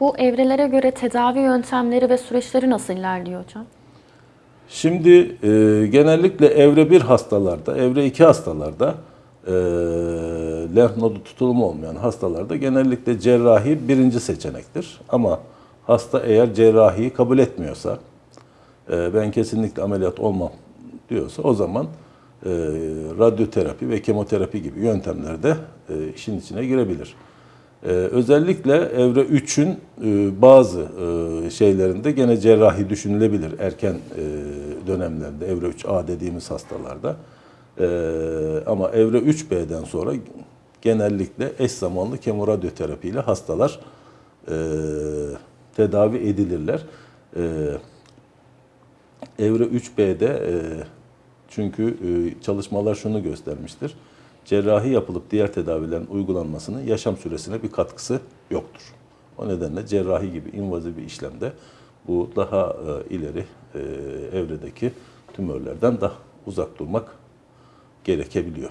Bu evrelere göre tedavi yöntemleri ve süreçleri nasıl ilerliyor hocam? Şimdi e, genellikle evre 1 hastalarda, evre 2 hastalarda e, lenf nodu tutulumu olmayan hastalarda genellikle cerrahi birinci seçenektir. Ama hasta eğer cerrahiyi kabul etmiyorsa, e, ben kesinlikle ameliyat olmam diyorsa o zaman e, radyoterapi ve kemoterapi gibi yöntemlerde e, işin içine girebilir. Ee, özellikle evre 3'ün e, bazı e, şeylerinde gene cerrahi düşünülebilir erken e, dönemlerinde evre 3A dediğimiz hastalarda. Ee, ama evre 3B'den sonra genellikle eş zamanlı kemoradyoterapi ile hastalar tedavi edilirler. E, evre 3B'de e, çünkü çalışmalar şunu göstermiştir cerrahi yapılıp diğer tedavilerin uygulanmasının yaşam süresine bir katkısı yoktur. O nedenle cerrahi gibi invazif bir işlemde bu daha e, ileri e, evredeki tümörlerden daha uzak durmak gerekebiliyor.